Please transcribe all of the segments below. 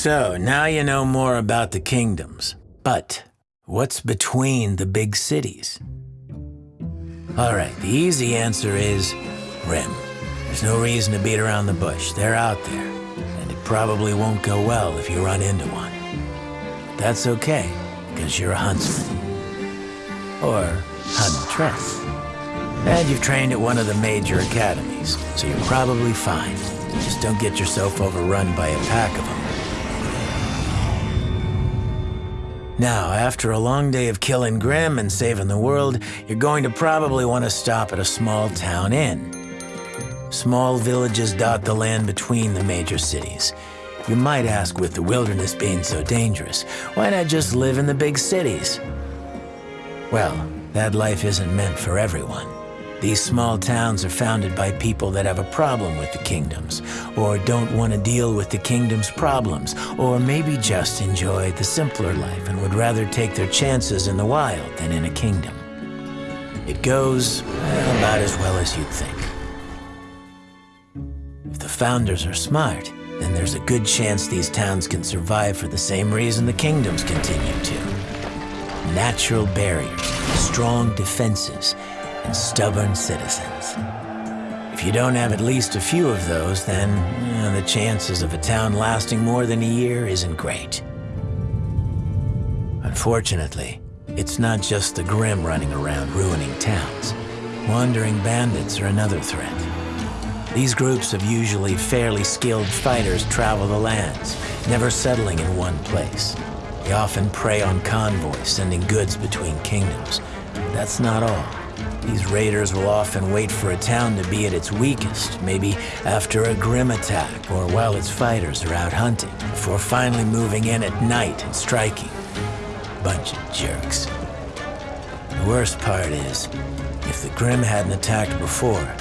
So, now you know more about the kingdoms. But, what's between the big cities? Alright, the easy answer is Grimm. There's no reason to beat around the bush. They're out there. And it probably won't go well if you run into one. That's okay, because you're a huntsman. Or huntress. And you've trained at one of the major academies, so you're probably fine. Just don't get yourself overrun by a pack of them. Now, after a long day of killing Grimm and saving the world, you're going to probably want to stop at a small town inn. Small villages dot the land between the major cities. You might ask, with the wilderness being so dangerous, why not just live in the big cities? Well, that life isn't meant for everyone. These small towns are founded by people that have a problem with the kingdoms, or don't want to deal with the kingdom's problems, or maybe just enjoy the simpler life and would rather take their chances in the wild than in a kingdom. It goes about as well as you'd think. If the founders are smart, then there's a good chance these towns can survive for the same reason the kingdoms continue to. Natural barriers, strong defenses, and stubborn citizens. If you don't have at least a few of those, then the chances of a town lasting more than a year isn't great. Unfortunately, it's not just the Grimm running around ruining towns. Wandering bandits are another threat. These groups of usually fairly skilled fighters travel the lands, never settling in one place. They often prey on convoys, sending goods between kingdoms. That's not all. These raiders will often wait for a town to be at its weakest, maybe after a Grimm attack or while its fighters are out hunting, before finally moving in at night and striking. Bunch of jerks. The worst part is, if the Grimm hadn't attacked before,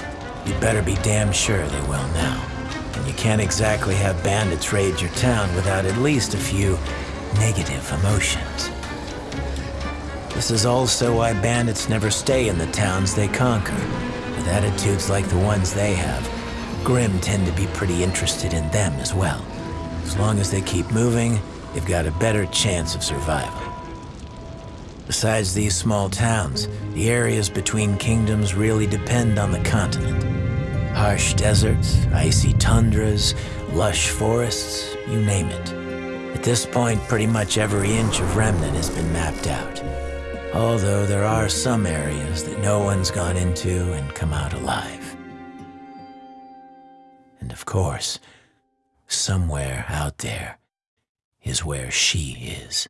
you'd better be damn sure they will now. And you can't exactly have bandits raid your town without at least a few negative emotions. This is also why bandits never stay in the towns they conquer. With attitudes like the ones they have, Grimm tend to be pretty interested in them as well. As long as they keep moving, they've got a better chance of survival. Besides these small towns, the areas between kingdoms really depend on the continent. Harsh deserts, icy tundras, lush forests, you name it. At this point, pretty much every inch of Remnant has been mapped out. Although there are some areas that no one's gone into and come out alive. And of course, somewhere out there is where she is.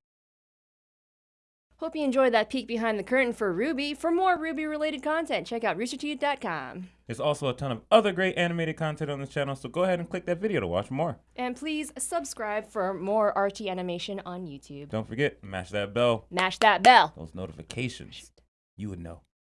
Hope you enjoyed that peek behind the curtain for RWBY. For more RWBY-related content, check out roosterteeth.com. There's also a ton of other great animated content on this channel, so go ahead and click that video to watch more. And please subscribe for more Archie animation on YouTube. Don't forget, mash that bell. Mash that bell. Those notifications. You would know.